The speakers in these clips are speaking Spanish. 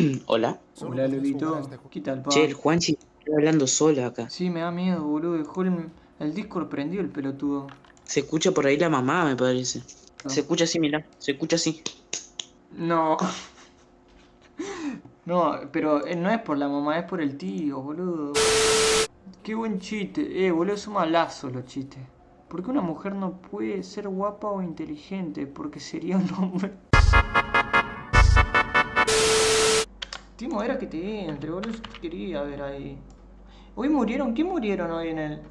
Hola. Hola, Lolito. ¿Qué tal, pa? Che, el Juanchi está hablando solo acá. Sí, me da miedo, boludo. Dejó el, el Discord prendido el pelotudo. Se escucha por ahí la mamá, me parece. No. Se escucha así, mirá. Se escucha así. No. No, pero eh, no es por la mamá, es por el tío, boludo. Qué buen chiste. Eh, boludo, son malazos los chistes. ¿Por qué una mujer no puede ser guapa o inteligente? Porque sería un hombre. Timo, era que te entre, boludo. Yo te quería ver ahí. Hoy murieron, ¿qué murieron hoy en el...?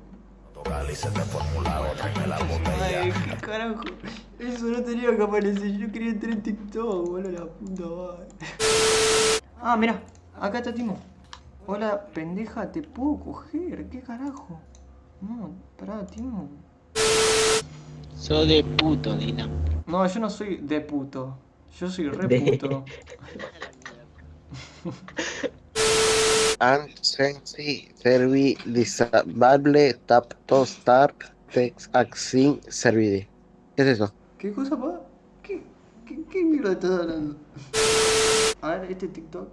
Ay, qué carajo. Eso no tenía que aparecer. Yo quería entrar en TikTok, boludo, la puta madre. Ah, mira, acá está Timo. Hola, pendeja, ¿te puedo coger? ¿Qué carajo? No, pará, Timo. Soy de puto, Dina. No, yo no soy de puto. Yo soy re De- puto. Ansensi servi disable tap to start text axin servidi. ¿Qué es eso? ¿Qué cosa, pa? ¿Qué, qué, qué mierda estás hablando? A ver, este TikTok.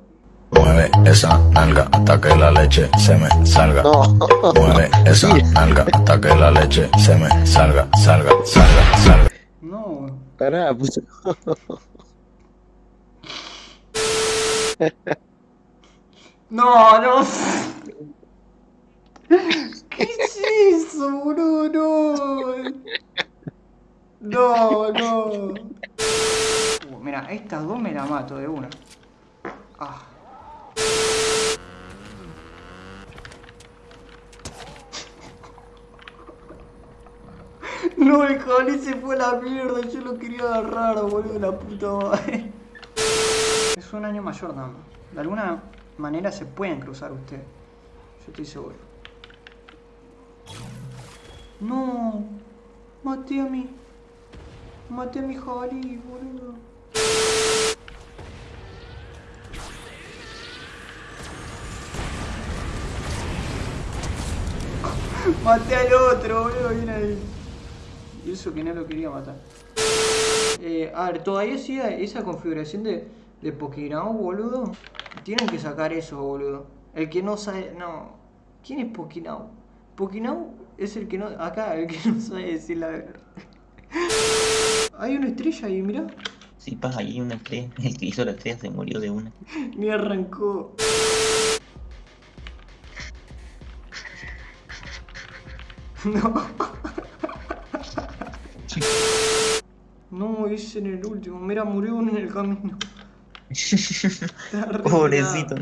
Mueve esa nalga hasta que la leche se me salga. No. Mueve esa nalga hasta que la leche se me salga, salga, salga, salga. No, Pará, pues. No, no. ¿Qué es eso, boludo? No. No, no. Uh, mira, estas dos me la mato de una. Ah. No, el jabalí se fue a la mierda, yo lo quería agarrar, boludo, la puta madre. Un año mayor nada. De alguna manera se pueden cruzar ustedes. Yo estoy seguro. No. Maté a mi. Maté a mi jabalí, boludo. Maté al otro, boludo, viene ahí. Y eso que no lo quería matar. Eh, a ver, todavía sigue esa configuración de, de boludo. Tienen que sacar eso, boludo. El que no sabe. No. ¿Quién es Pokénau? Pokénau es el que no. Acá, el que no sabe decir la verdad. Hay una estrella ahí, mirá. Sí, pa, ahí hay una estrella. El que hizo la estrella se murió de una. Ni arrancó. No. En el último. Mira, murió uno en el camino. Pobrecito.